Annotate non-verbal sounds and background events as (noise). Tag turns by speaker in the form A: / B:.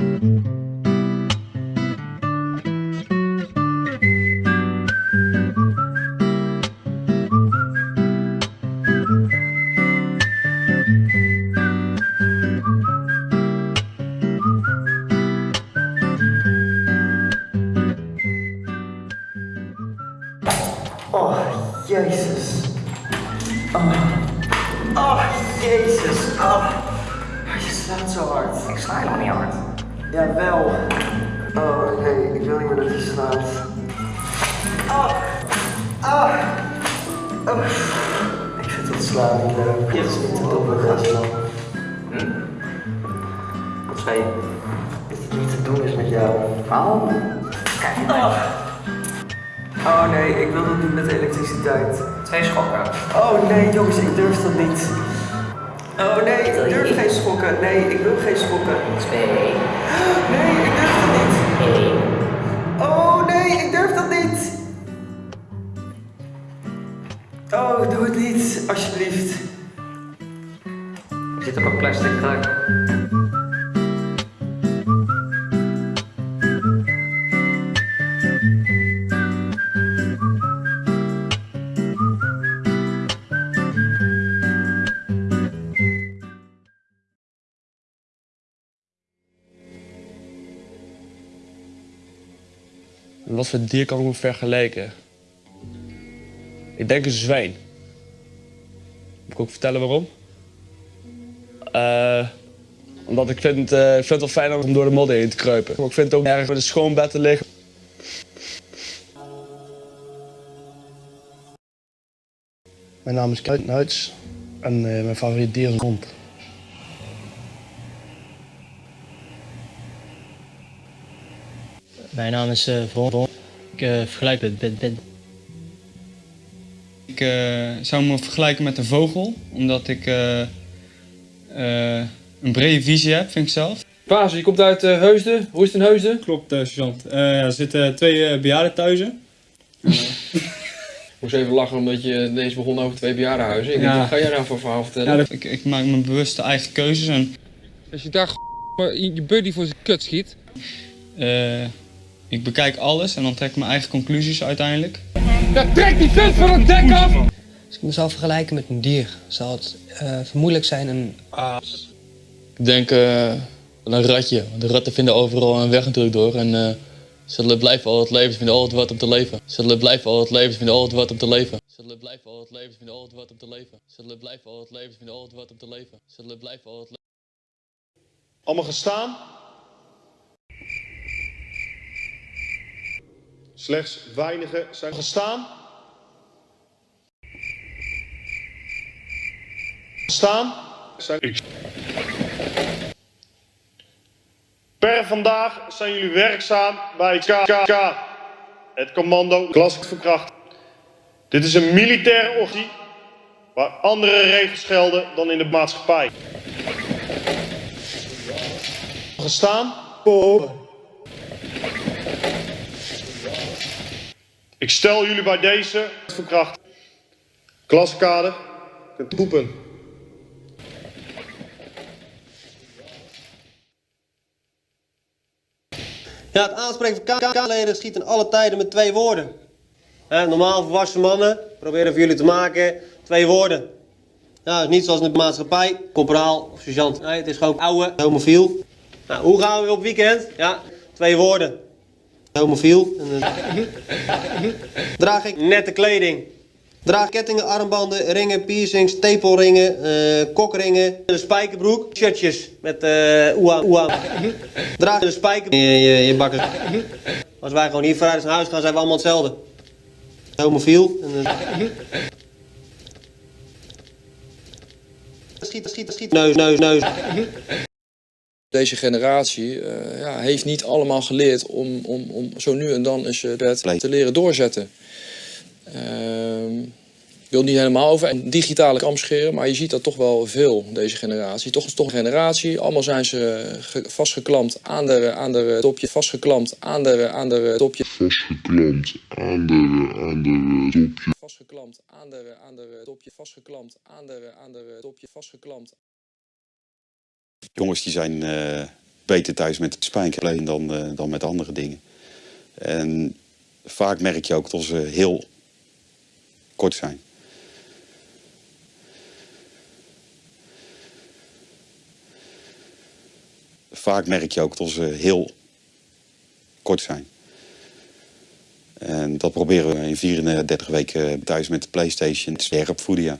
A: Oh, Jesus. Oh, oh, Jesus! Oh, je slaat so hard.
B: Ik sla only hard.
A: Jawel. Oh nee, ik wil niet meer dat je slaat. Ah. Ah. Oh. Ik vind het slaan niet leuk. Het is niet te doen, we gaan slaan.
B: Wat zei je?
A: Dat het niet te doen is met jou.
B: Oh. Kijk,
A: Oh nee, ik wil dat niet met elektriciteit.
B: twee schokken.
A: Oh nee, jongens, ik durf dat niet. Oh nee, ik durf geen schokken. Nee, ik wil geen schokken.
B: Twee.
A: Nee, ik durf dat niet.
B: Eén.
A: Oh nee, ik durf dat niet. Oh, doe het niet, alsjeblieft.
B: Ik zit op een plastic kruik.
C: Wat voor dier kan ik me vergelijken? Ik denk een zwijn. Moet ik ook vertellen waarom? Eh, omdat ik vind, eh, ik vind het wel fijn om door de modder heen te kruipen. Maar ik vind het ook erg met een schoon bed te liggen.
D: Mijn naam is Kuit Nuits en eh, mijn favoriet dier is een hond.
E: Mijn naam is uh, Von. Ik eh, vergelijk het met, met,
F: Ik eh, zou me vergelijken met een vogel, omdat ik eh, eh, een brede visie heb, vind ik zelf.
G: Paas, je komt uit eh, Heusden. Hoe is het in Heusden?
F: Klopt, uh, sergeant. er zitten twee uh, bejaardentehuizen.
G: Ik moest even lachen omdat je deze begon over twee bejaardenhuizen. Ik
F: Ja.
G: denk, wat ga jij nou voor verhaal vertellen?
F: Ja, dat- ik, ik maak me bewust de eigen keuzes en
G: Als je daar je buddy voor zijn kut schiet.
F: eh, ik bekijk alles en dan trek ik mijn eigen conclusies uiteindelijk.
G: Ja, trek die kut van het dek af!
H: Als ik me zou vergelijken met een dier, zou het eh, vermoedelijk zijn een
C: Ik denk eh, een ratje. Want de ratten vinden overal een weg natuurlijk door. En eh, ze blijven altijd leven, ze vinden altijd wat om te leven. Ze blijven altijd leven, ze vinden altijd wat om te leven. Ze blijven altijd leven, ze vinden altijd wat om te leven. Ze blijven altijd leven, ze vinden altijd wat om te leven. Ze blijven altijd
I: Allemaal gestaan. Slechts weinigen zijn gestaan. Gestaan. Zijn... Per vandaag zijn jullie werkzaam bij KK, het commando Klassiek Verkracht. Dit is een militaire orgie waar andere regels gelden dan in de maatschappij. Gestaan. Ik stel jullie bij deze verkracht. Klaskader. Kunt poepen.
J: Ja, het aanspreken van KK-leden schiet in alle tijden met twee woorden. Normaal volwassen mannen proberen voor jullie te maken twee woorden. Niet zoals in de maatschappij, corporaal of sergeant. Nee, het is gewoon ouwe, homofiel. Nou, hoe gaan we op weekend? Ja, twee woorden. Homofiel. En, eh, (laughs) Draag ik nette kleding. Draag kettingen, armbanden, ringen, piercings, tepelringen, eh, kokringen, een spijkerbroek, shirtjes met eh oeah, oeah. Draag een spijker, je, je, je bakken. Als wij gewoon hier vrijdag naar huis gaan, zijn we allemaal hetzelfde. Homofiel. En, eh, Schiet, schiet, schiet. Neus, neus, neus.
K: Deze generatie eh, ja, heeft niet allemaal geleerd om, om, om zo nu en dan eens het te leren doorzetten. Ehm, ik wil niet helemaal over een digitale kam scheren, maar je ziet dat toch wel veel, deze generatie. Toch is toch een generatie, allemaal zijn ze ge- vastgeklampt aan de, aan de topje, vastgeklampt aan de, aan de topje.
L: Vastgeklampt aan de, aan de topje.
K: Vastgeklampt aan de, aan de topje, vastgeklampt aan de, aan de topje, vastgeklampt
M: Jongens die zijn eh, beter thuis met het spijkerleen dan, eh, dan met andere dingen. En vaak merk je ook dat ze heel kort zijn. Vaak merk je ook dat ze heel kort zijn. En dat proberen we in 34 weken thuis met de Playstation te opvoeden, ja.